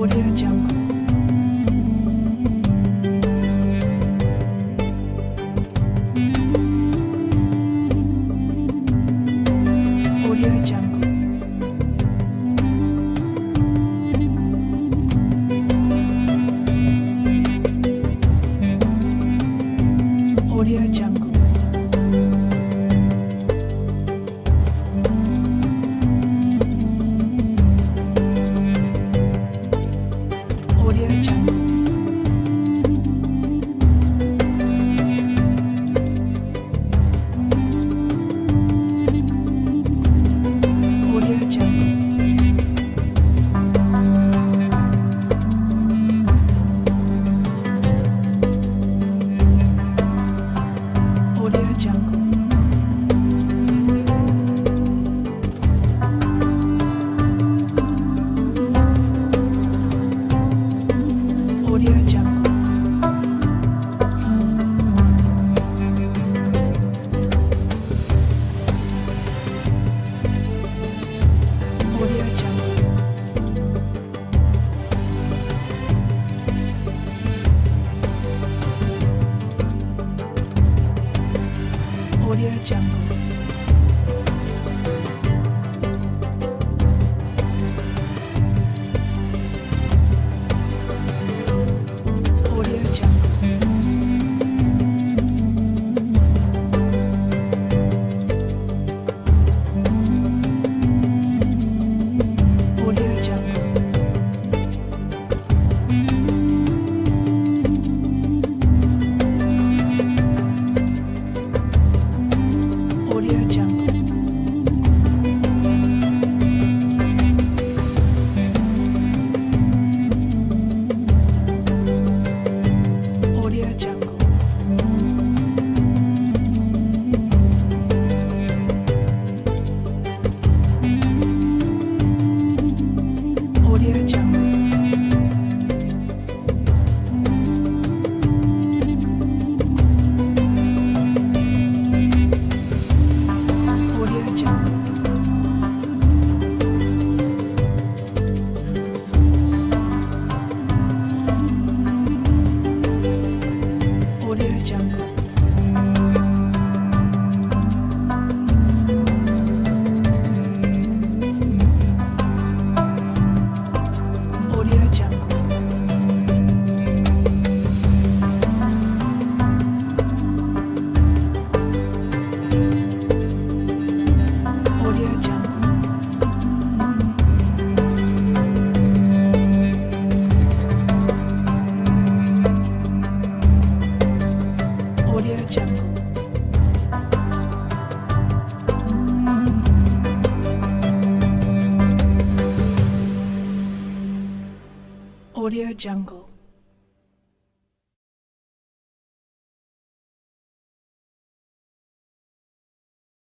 Audio Jungle. Audio Jungle. your Jungle. Audio Jungle. Audio Jungle.